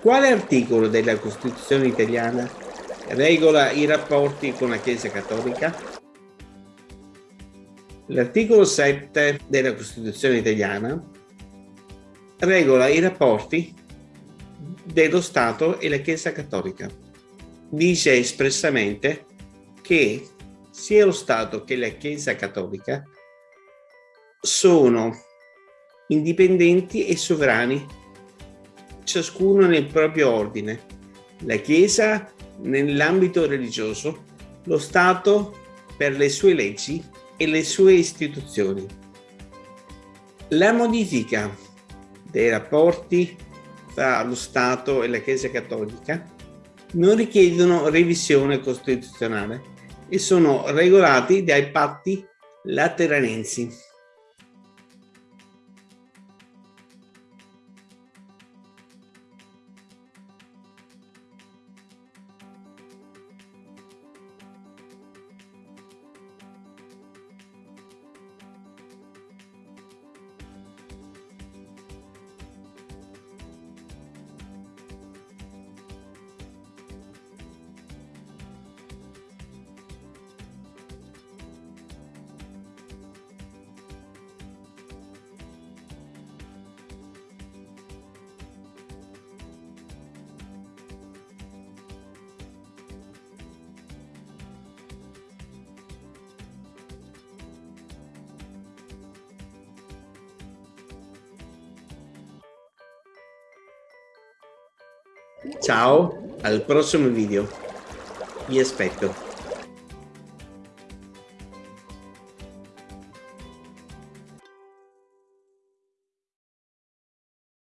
Quale articolo della Costituzione italiana regola i rapporti con la Chiesa Cattolica? L'articolo 7 della Costituzione italiana regola i rapporti dello Stato e la Chiesa Cattolica. Dice espressamente che sia lo Stato che la Chiesa Cattolica sono indipendenti e sovrani, ciascuno nel proprio ordine. La Chiesa nell'ambito religioso, lo Stato per le sue leggi e le sue istituzioni. La modifica dei rapporti tra lo Stato e la Chiesa Cattolica non richiedono revisione costituzionale e sono regolati dai patti lateranensi. Ciao, al prossimo video. Vi aspetto.